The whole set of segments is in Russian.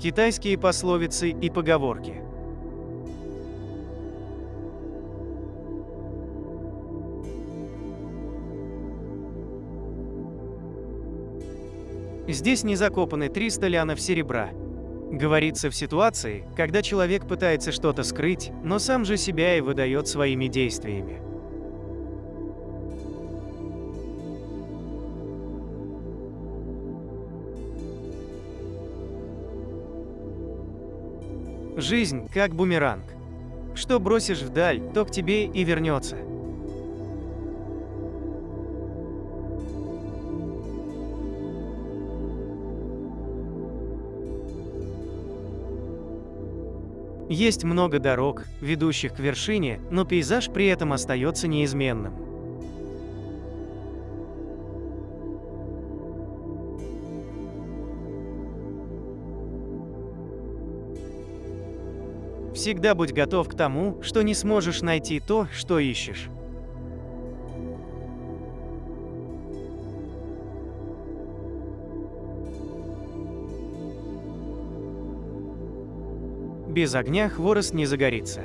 Китайские пословицы и поговорки. Здесь не закопаны 300 лянов серебра. Говорится в ситуации, когда человек пытается что-то скрыть, но сам же себя и выдает своими действиями. Жизнь как бумеранг. Что бросишь вдаль, то к тебе и вернется. Есть много дорог, ведущих к вершине, но пейзаж при этом остается неизменным. Всегда будь готов к тому, что не сможешь найти то, что ищешь. Без огня хворост не загорится.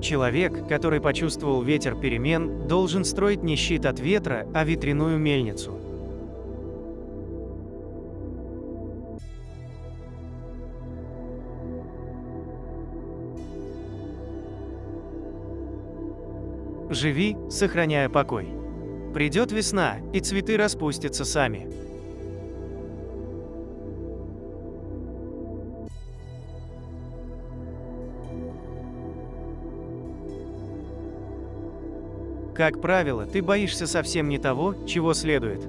Человек, который почувствовал ветер перемен, должен строить не щит от ветра, а ветряную мельницу. Живи, сохраняя покой. Придет весна, и цветы распустятся сами. Как правило, ты боишься совсем не того, чего следует.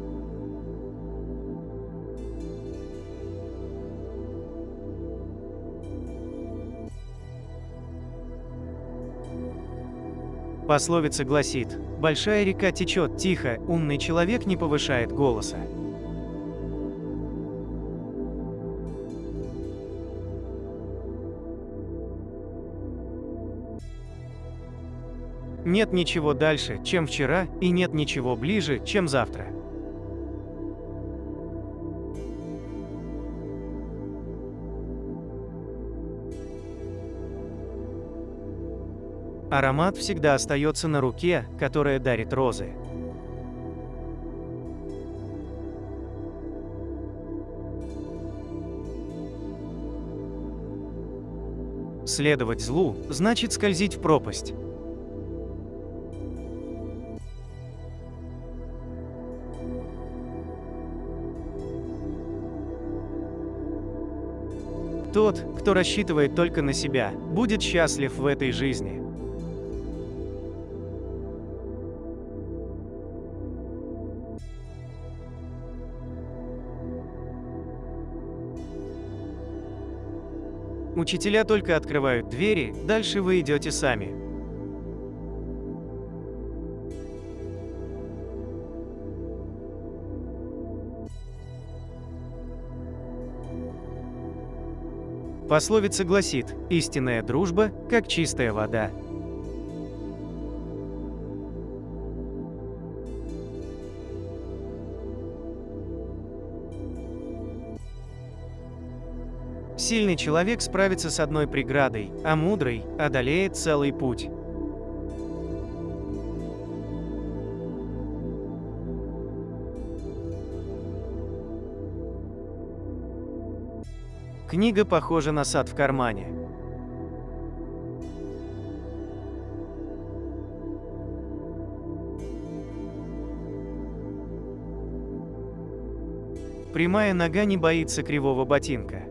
Пословица гласит, «Большая река течет тихо, умный человек не повышает голоса». Нет ничего дальше, чем вчера, и нет ничего ближе, чем завтра. Аромат всегда остается на руке, которая дарит розы. Следовать злу – значит скользить в пропасть. Тот, кто рассчитывает только на себя, будет счастлив в этой жизни. Учителя только открывают двери, дальше вы идете сами. Пословица гласит, истинная дружба, как чистая вода. Сильный человек справится с одной преградой, а мудрый одолеет целый путь. Книга похожа на сад в кармане. Прямая нога не боится кривого ботинка.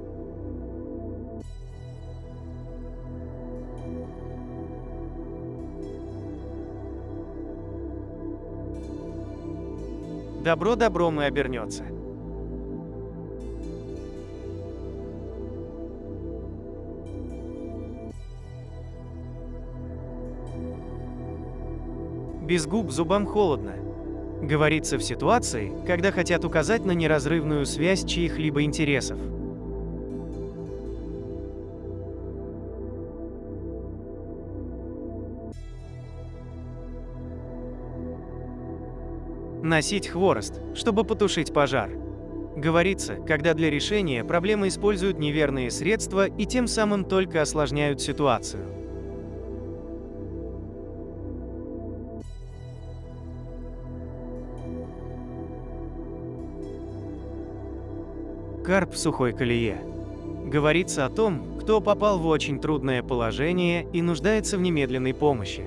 Добро добром и обернется. без губ зубам холодно. Говорится в ситуации, когда хотят указать на неразрывную связь чьих-либо интересов. Носить хворост, чтобы потушить пожар. Говорится, когда для решения проблемы используют неверные средства и тем самым только осложняют ситуацию. Карп в сухой колее. Говорится о том, кто попал в очень трудное положение и нуждается в немедленной помощи.